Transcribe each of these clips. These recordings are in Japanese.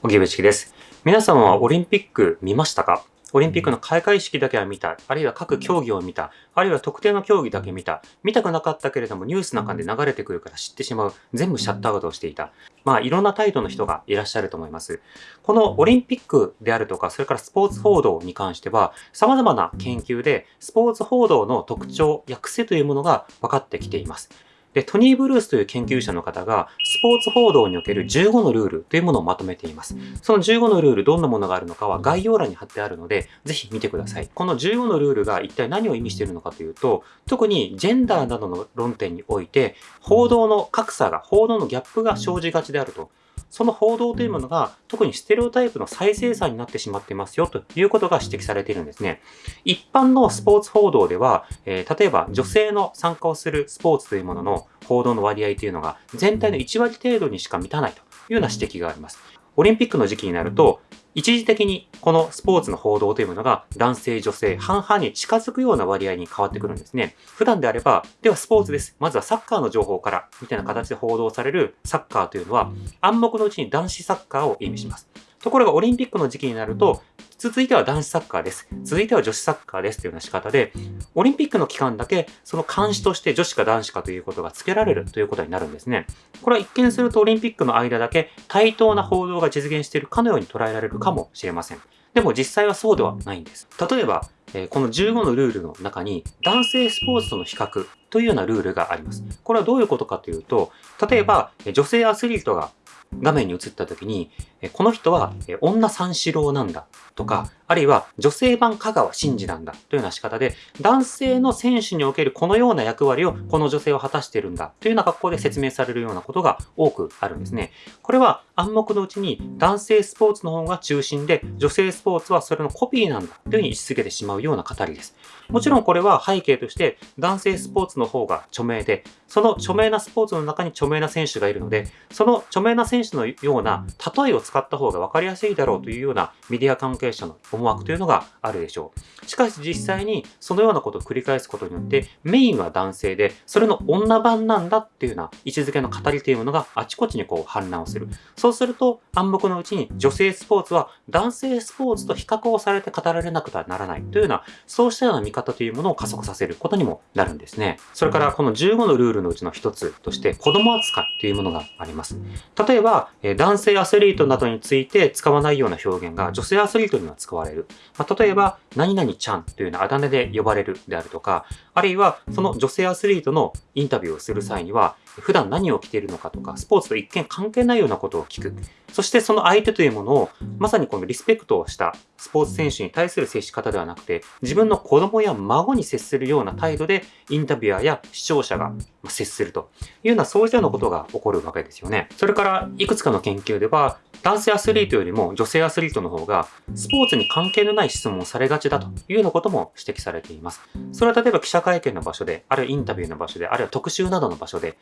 荻上チキです。皆さんはオリンピック見ましたか？オリンピックの開会式だけは見た、あるいは各競技を見た、あるいは特定の競技だけ見た、見たくなかったけれどもニュースの中で流れてくるから知ってしまう、全部シャットアウトをしていた。まあいろんな態度の人がいらっしゃると思います。このオリンピックであるとか、それからスポーツ報道に関しては、様々な研究でスポーツ報道の特徴や癖というものが分かってきています。で、トニー・ブルースという研究者の方が、スポーツ報道における15のルールというものをまとめています。その15のルール、どんなものがあるのかは概要欄に貼ってあるので、ぜひ見てください。この15のルールが一体何を意味しているのかというと、特にジェンダーなどの論点において、報道の格差が、報道のギャップが生じがちであると。その報道というものが特にステレオタイプの再生産になってしまっていますよということが指摘されているんですね。一般のスポーツ報道では、えー、例えば女性の参加をするスポーツというものの報道の割合というのが全体の1割程度にしか満たないというような指摘があります。オリンピックの時期になると、一時的にこのスポーツの報道というものが男性、女性、半々に近づくような割合に変わってくるんですね。普段であれば、ではスポーツです。まずはサッカーの情報から、みたいな形で報道されるサッカーというのは、暗黙のうちに男子サッカーを意味します。ところがオリンピックの時期になると、続いては男子サッカーです。続いては女子サッカーですというような仕方で、オリンピックの期間だけその監視として女子か男子かということが付けられるということになるんですね。これは一見するとオリンピックの間だけ対等な報道が実現しているかのように捉えられるかもしれません。でも実際はそうではないんです。例えば、この15のルールの中に男性スポーツとの比較というようなルールがあります。これはどういうことかというと、例えば女性アスリートが画面に映った時に、この人は女三四郎なんだとか、あるいは女性版香川真司なんだというような仕方で、男性の選手におけるこのような役割をこの女性は果たしているんだというような格好で説明されるようなことが多くあるんですね。これは暗黙のうちに男性スポーツの方が中心で、女性スポーツはそれのコピーなんだというふうに位置づけてしまうような語りです。もちろんこれは背景として男性スポーツの方が著名で、その著名なスポーツの中に著名な選手がいるので、その著名な選手のような例えを使った方が分かりやすいだろうというようなメディア関係者の思惑というのがあるでしょう。しかし実際にそのようなことを繰り返すことによってメインは男性で、それの女版なんだっていうような位置づけの語りというものがあちこちにこう反乱をする。そうすると暗黙のうちに女性スポーツは男性スポーツと比較をされて語られなくてはならないというような、そうしたような見方というものを加速させることにもなるんですね。それからこの15のルールのうちの一つとして子供扱いというものがあります。例えば、男性アスリートなどについて使わないような表現が女性アスリートには使われる。まあ、例えば、何々ちゃんというようなあだ名で呼ばれるであるとか、あるいはその女性アスリートのインタビューをする際には、普段何を着ているのかとか、スポーツと一見関係ないようなことを聞く。そしてその相手というものを、まさにこのリスペクトをしたスポーツ選手に対する接し方ではなくて、自分の子供や孫に接するような態度で、インタビュアーや視聴者が接するというような、そういったようなことが起こるわけですよね。それから、いくつかの研究では、男性アスリートよりも女性アスリートの方が、スポーツに関係のない質問をされがちだというようなことも指摘されています。それは例えば記者会見の場所で、あるいはインタビューの場所で、あるいは特集などの場所で、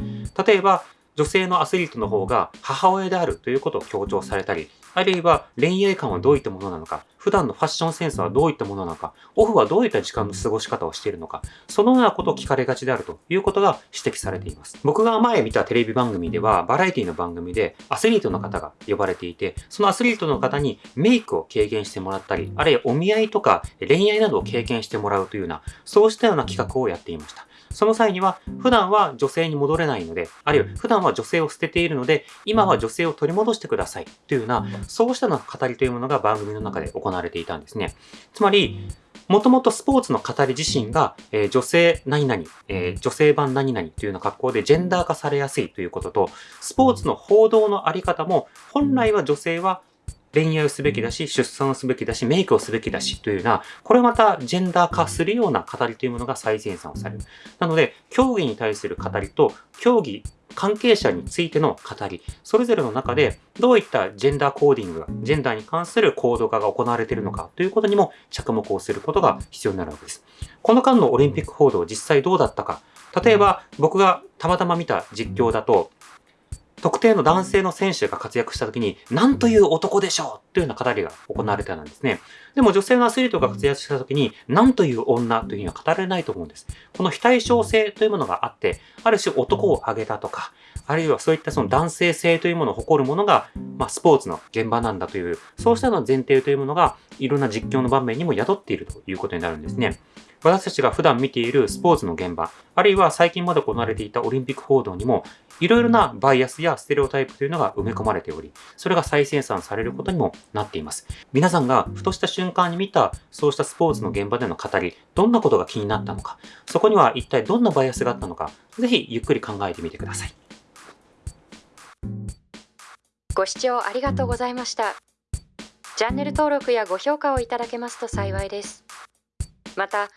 例えば女性のアスリートの方が母親であるということを強調されたり、あるいは恋愛観はどういったものなのか、普段のファッションセンスはどういったものなのか、オフはどういった時間の過ごし方をしているのか、そのようなことを聞かれがちであるということが指摘されています。僕が前見たテレビ番組では、バラエティの番組でアスリートの方が呼ばれていて、そのアスリートの方にメイクを軽減してもらったり、あるいはお見合いとか恋愛などを経験してもらうというような、そうしたような企画をやっていました。その際には、普段は女性に戻れないので、あるいは普段は女性を捨てているので、今は女性を取り戻してくださいというような、そうしたの語りというものが番組の中で行われていたんですね。つまり、もともとスポーツの語り自身が、えー、女性何々、えー、女性版何々というような格好でジェンダー化されやすいということと、スポーツの報道のあり方も、本来は女性は恋愛をすべきだし、出産をすべきだし、メイクをすべきだしというような、これまたジェンダー化するような語りというものが最前線をされる。なので、競技に対する語りと、競技関係者についての語り、それぞれの中でどういったジェンダーコーディングが、ジェンダーに関する行動化が行われているのかということにも着目をすることが必要になるわけです。この間のオリンピック報道実際どうだったか、例えば僕がたまたま見た実況だと、特定の男性の選手が活躍した時に、何という男でしょうというような語りが行われたんですね。でも女性のアスリートが活躍した時に、何という女というには語られないと思うんです。この非対称性というものがあって、ある種男を挙げたとか、あるいはそういったその男性性というものを誇るものが、まあ、スポーツの現場なんだという、そうしたの前提というものが、いろんな実況の場面にも宿っているということになるんですね。私たちが普段見ているスポーツの現場、あるいは最近まで行われていたオリンピック報道にも、いろいろなバイアスやステレオタイプというのが埋め込まれており、それが再生産されることにもなっています。皆さんがふとした瞬間に見た、そうしたスポーツの現場での語り、どんなことが気になったのか、そこには一体どんなバイアスがあったのか、ぜひゆっくり考えてみてください。ご視聴ありがとうございました。チャンネル登録やご評価をいただけますと幸いです。また、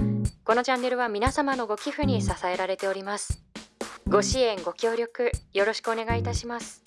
このチャンネルは皆様のご寄付に支えられております。ご支援、ご協力、よろしくお願いいたします。